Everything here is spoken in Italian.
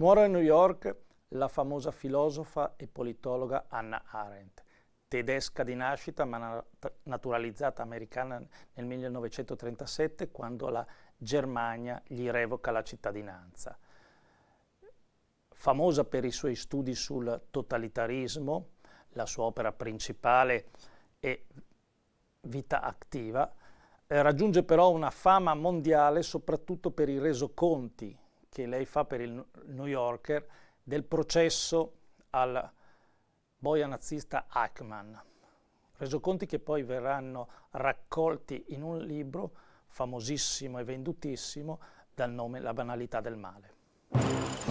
Muore a New York la famosa filosofa e politologa Anna Arendt, tedesca di nascita ma naturalizzata americana nel 1937 quando la Germania gli revoca la cittadinanza. Famosa per i suoi studi sul totalitarismo, la sua opera principale è Vita attiva, eh, raggiunge però una fama mondiale soprattutto per i resoconti che lei fa per il New Yorker del processo al boia nazista Eichmann. Resoconti che poi verranno raccolti in un libro famosissimo e vendutissimo dal nome La banalità del male.